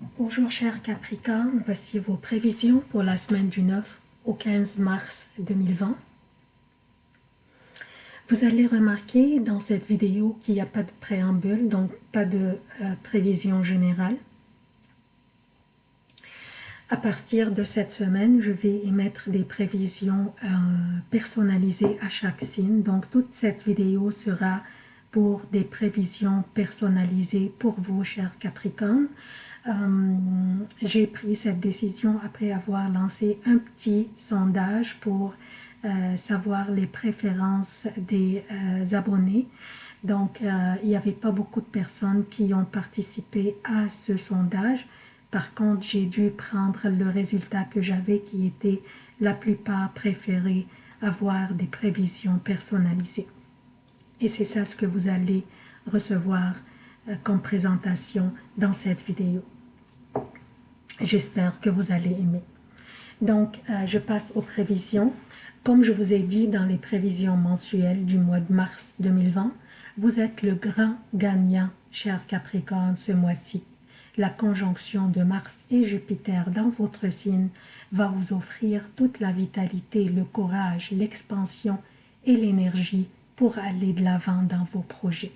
Bonjour chers Capricorne, voici vos prévisions pour la semaine du 9 au 15 mars 2020. Vous allez remarquer dans cette vidéo qu'il n'y a pas de préambule, donc pas de euh, prévision générale. À partir de cette semaine, je vais émettre des prévisions euh, personnalisées à chaque signe. Donc toute cette vidéo sera pour des prévisions personnalisées pour vous, chers Capricornes. Euh, j'ai pris cette décision après avoir lancé un petit sondage pour euh, savoir les préférences des abonnés. Donc, il n'y avait pas beaucoup de personnes qui ont participé à ce sondage. Par contre, j'ai dû prendre le résultat que j'avais qui était la plupart préféré avoir des prévisions personnalisées. Et c'est ça ce que vous allez recevoir euh, comme présentation dans cette vidéo. J'espère que vous allez aimer. Donc, euh, je passe aux prévisions. Comme je vous ai dit dans les prévisions mensuelles du mois de mars 2020, vous êtes le grand gagnant, cher Capricorne, ce mois-ci la conjonction de Mars et Jupiter dans votre signe va vous offrir toute la vitalité, le courage, l'expansion et l'énergie pour aller de l'avant dans vos projets.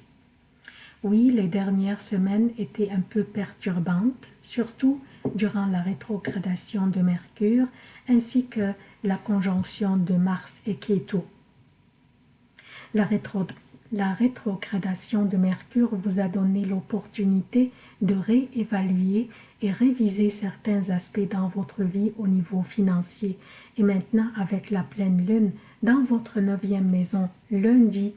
Oui, les dernières semaines étaient un peu perturbantes, surtout durant la rétrogradation de Mercure ainsi que la conjonction de Mars et Ketu. La la rétrogradation de Mercure vous a donné l'opportunité de réévaluer et réviser certains aspects dans votre vie au niveau financier. Et maintenant, avec la pleine lune dans votre neuvième maison lundi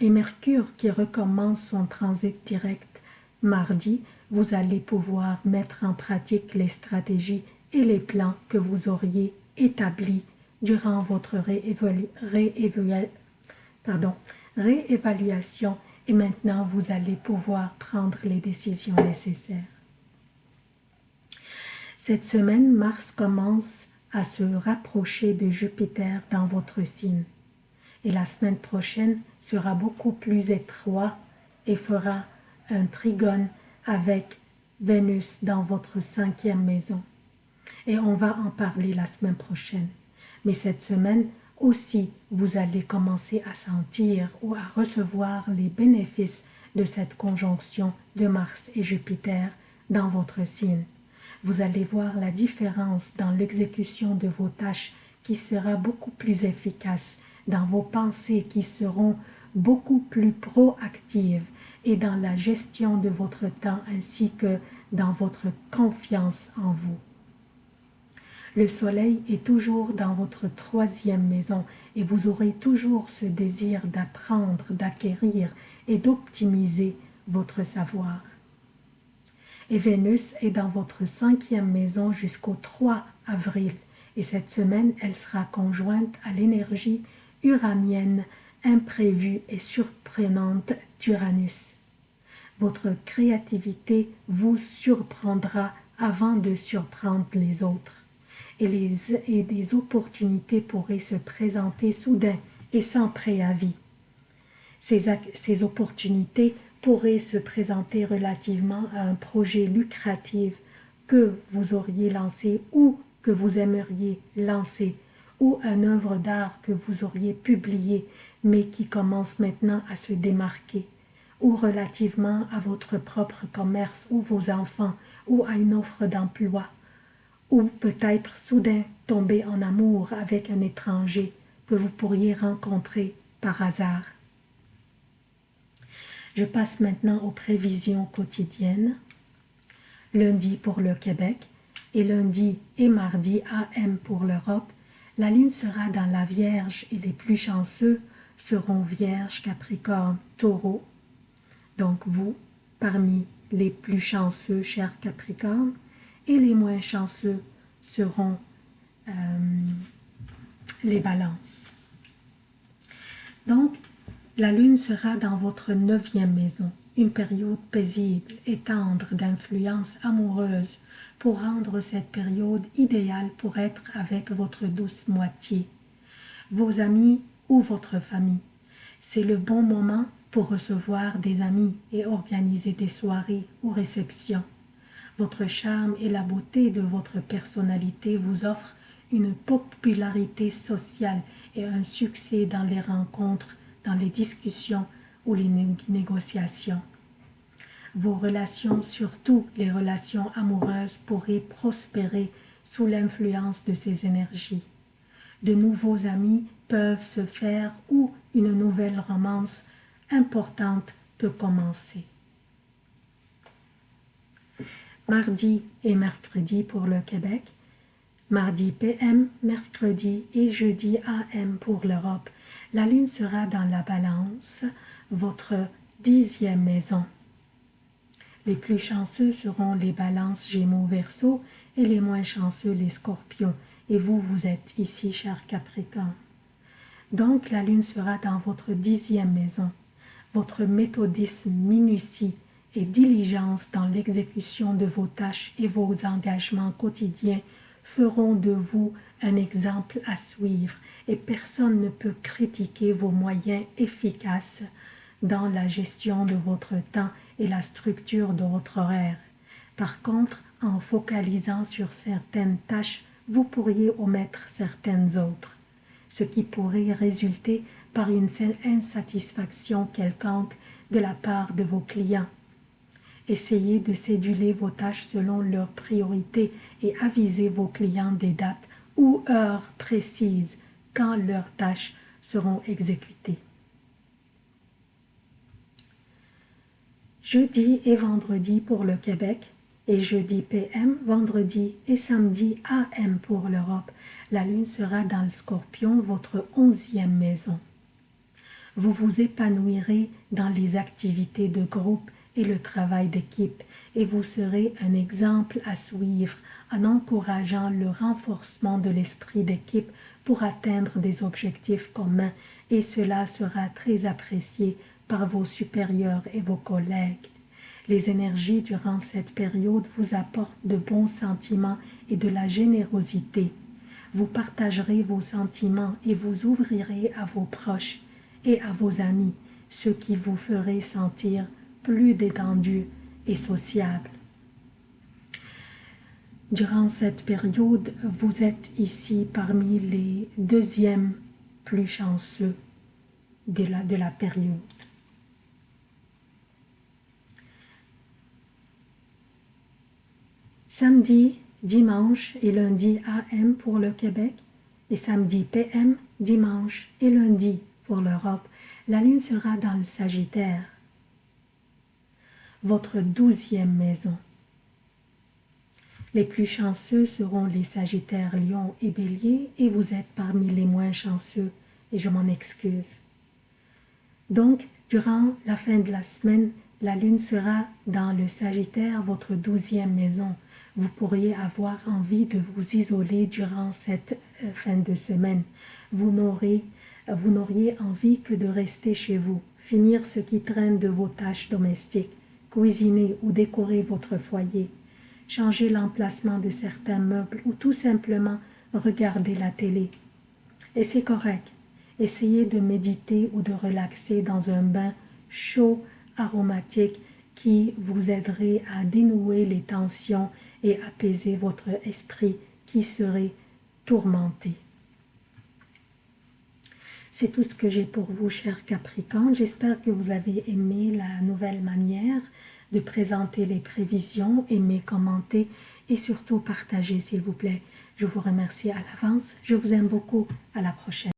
et Mercure qui recommence son transit direct mardi, vous allez pouvoir mettre en pratique les stratégies et les plans que vous auriez établis durant votre réévaluation et maintenant vous allez pouvoir prendre les décisions nécessaires. Cette semaine, Mars commence à se rapprocher de Jupiter dans votre signe et la semaine prochaine sera beaucoup plus étroit et fera un trigone avec Vénus dans votre cinquième maison. Et on va en parler la semaine prochaine. Mais cette semaine, aussi vous allez commencer à sentir ou à recevoir les bénéfices de cette conjonction de Mars et Jupiter dans votre signe. Vous allez voir la différence dans l'exécution de vos tâches qui sera beaucoup plus efficace, dans vos pensées qui seront beaucoup plus proactives et dans la gestion de votre temps ainsi que dans votre confiance en vous. Le soleil est toujours dans votre troisième maison et vous aurez toujours ce désir d'apprendre, d'acquérir et d'optimiser votre savoir. Et Vénus est dans votre cinquième maison jusqu'au 3 avril et cette semaine elle sera conjointe à l'énergie uranienne imprévue et surprenante d'Uranus. Votre créativité vous surprendra avant de surprendre les autres et, les, et des opportunités pourraient se présenter soudain et sans préavis. Ces, ces opportunités pourraient se présenter relativement à un projet lucratif que vous auriez lancé ou que vous aimeriez lancer ou une œuvre d'art que vous auriez publiée mais qui commence maintenant à se démarquer ou relativement à votre propre commerce ou vos enfants ou à une offre d'emploi ou peut-être soudain tomber en amour avec un étranger que vous pourriez rencontrer par hasard. Je passe maintenant aux prévisions quotidiennes. Lundi pour le Québec et lundi et mardi AM pour l'Europe, la lune sera dans la Vierge et les plus chanceux seront Vierge, Capricorne, Taureau. Donc vous, parmi les plus chanceux, chers Capricornes, et les moins chanceux seront euh, les balances. Donc, la lune sera dans votre neuvième maison, une période paisible et tendre d'influence amoureuse pour rendre cette période idéale pour être avec votre douce moitié, vos amis ou votre famille. C'est le bon moment pour recevoir des amis et organiser des soirées ou réceptions. Votre charme et la beauté de votre personnalité vous offrent une popularité sociale et un succès dans les rencontres, dans les discussions ou les négociations. Vos relations, surtout les relations amoureuses, pourraient prospérer sous l'influence de ces énergies. De nouveaux amis peuvent se faire ou une nouvelle romance importante peut commencer. Mardi et mercredi pour le Québec, mardi PM, mercredi et jeudi AM pour l'Europe. La lune sera dans la balance, votre dixième maison. Les plus chanceux seront les balances Gémeaux Verseau et les moins chanceux les Scorpions. Et vous, vous êtes ici, cher Capricorne. Donc la lune sera dans votre dixième maison. Votre méthodisme, minutie et diligence dans l'exécution de vos tâches et vos engagements quotidiens feront de vous un exemple à suivre et personne ne peut critiquer vos moyens efficaces dans la gestion de votre temps et la structure de votre horaire. Par contre, en focalisant sur certaines tâches, vous pourriez omettre certaines autres, ce qui pourrait résulter par une insatisfaction quelconque de la part de vos clients. Essayez de céduler vos tâches selon leurs priorités et avisez vos clients des dates ou heures précises quand leurs tâches seront exécutées. Jeudi et vendredi pour le Québec et jeudi PM, vendredi et samedi AM pour l'Europe. La lune sera dans le scorpion, votre onzième maison. Vous vous épanouirez dans les activités de groupe et le travail d'équipe et vous serez un exemple à suivre en encourageant le renforcement de l'esprit d'équipe pour atteindre des objectifs communs et cela sera très apprécié par vos supérieurs et vos collègues. Les énergies durant cette période vous apportent de bons sentiments et de la générosité. Vous partagerez vos sentiments et vous ouvrirez à vos proches et à vos amis, ce qui vous ferait sentir plus détendu et sociable. Durant cette période, vous êtes ici parmi les deuxièmes plus chanceux de la, de la période. Samedi, dimanche et lundi AM pour le Québec et samedi PM, dimanche et lundi pour l'Europe. La lune sera dans le Sagittaire votre douzième maison. Les plus chanceux seront les Sagittaires, Lion et Bélier, et vous êtes parmi les moins chanceux, et je m'en excuse. Donc, durant la fin de la semaine, la lune sera dans le Sagittaire, votre douzième maison. Vous pourriez avoir envie de vous isoler durant cette euh, fin de semaine. Vous n'auriez envie que de rester chez vous, finir ce qui traîne de vos tâches domestiques, cuisiner ou décorer votre foyer, changer l'emplacement de certains meubles ou tout simplement regarder la télé. Et c'est correct. Essayez de méditer ou de relaxer dans un bain chaud, aromatique, qui vous aiderait à dénouer les tensions et apaiser votre esprit qui serait tourmenté. C'est tout ce que j'ai pour vous, chers Capricornes. J'espère que vous avez aimé la nouvelle manière de présenter les prévisions, aimer, commenter et surtout partager, s'il vous plaît. Je vous remercie à l'avance. Je vous aime beaucoup. À la prochaine.